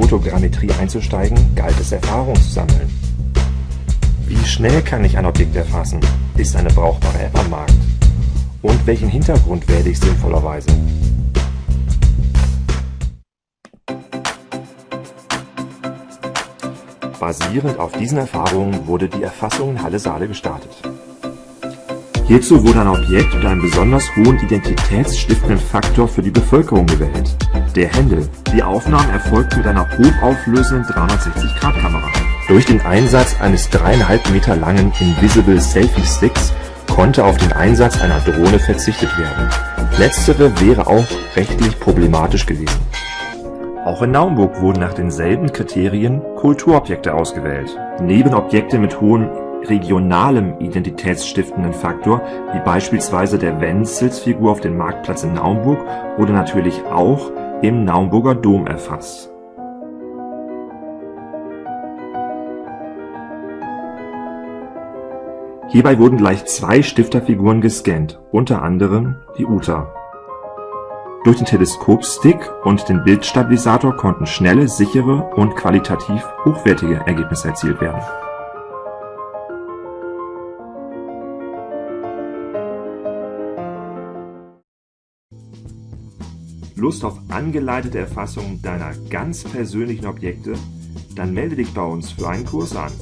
Fotogrammetrie einzusteigen, galt es Erfahrung zu sammeln. Wie schnell kann ich ein Objekt erfassen? Ist eine brauchbare App am Markt? Und welchen Hintergrund wähle ich sinnvollerweise? Basierend auf diesen Erfahrungen wurde die Erfassung in Halle Saale gestartet. Hierzu wurde ein Objekt mit einem besonders hohen identitätsstiftenden Faktor für die Bevölkerung gewählt, der Händel. Die Aufnahme erfolgt mit einer hochauflösenden 360-Grad-Kamera. Durch den Einsatz eines dreieinhalb Meter langen Invisible Selfie Sticks konnte auf den Einsatz einer Drohne verzichtet werden. Letztere wäre auch rechtlich problematisch gewesen. Auch in Naumburg wurden nach denselben Kriterien Kulturobjekte ausgewählt. Neben Objekte mit hohem regionalem identitätsstiftenden Faktor, wie beispielsweise der Wenzelsfigur auf dem Marktplatz in Naumburg, wurde natürlich auch im Naumburger Dom erfasst. Hierbei wurden gleich zwei Stifterfiguren gescannt, unter anderem die Uta. Durch den Teleskopstick und den Bildstabilisator konnten schnelle, sichere und qualitativ hochwertige Ergebnisse erzielt werden. Lust auf angeleitete Erfassung deiner ganz persönlichen Objekte? Dann melde dich bei uns für einen Kurs an.